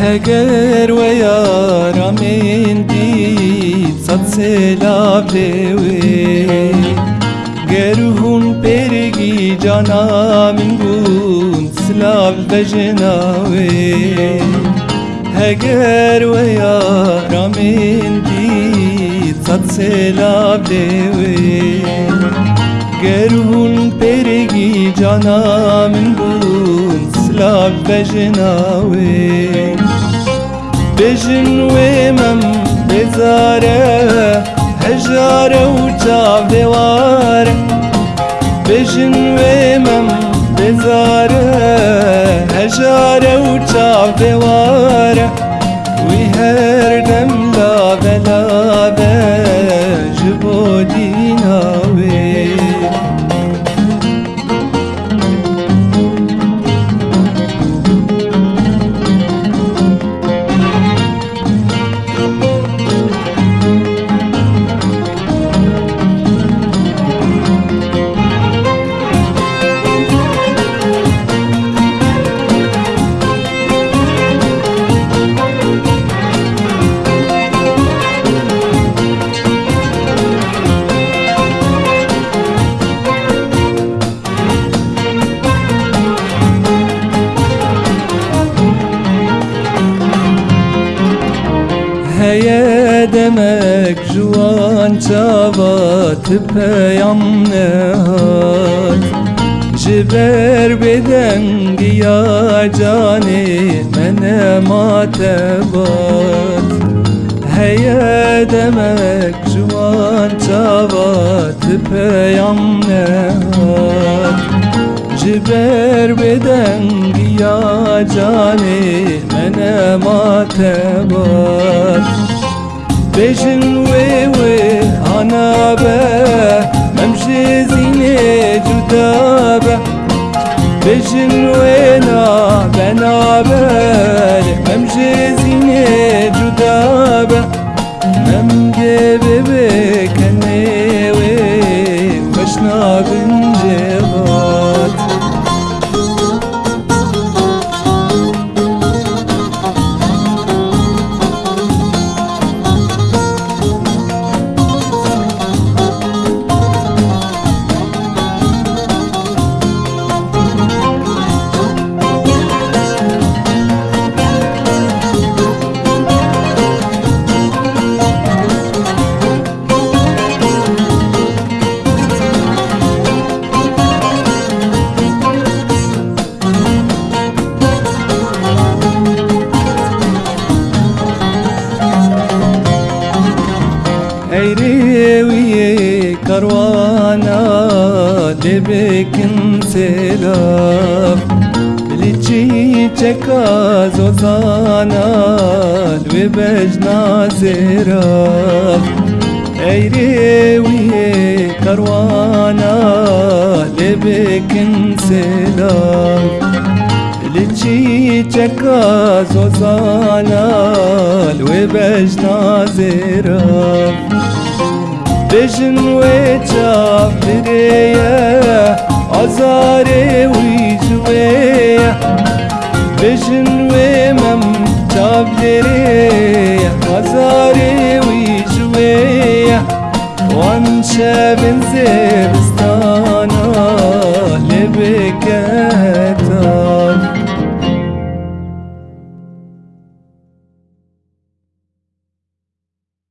هگر و یارم این دید صد سلاب گر گرهون پرگی جانم من گون سلاب بجناوی هگر و یارم این دید صد سلاب گر گرهون پرگی جانم من گون سلاب بجناوی bezare Hejare u çav devare. Bejin ve mem bezare Hejare u çav Heye demek juan çavat peyam nehat Jiber beden giya cani mene matebat Heye demek juan çavat peyam nehat Jiber beden giya cani mene matebat Bejin ve ve ana be Memşe zine cuda be. Bejin ve na ben Eyreviye karvana lebekin selam Liçi çeka zozana ve bejna seraf Eyreviye karvana lebekin selam Liçi çeka zozana ve bejna seraf Bejin ve cafireye Azare ve cüveye Bejin ve mem cafireye Azare ve cüveye Wan şebin zevistana Lebek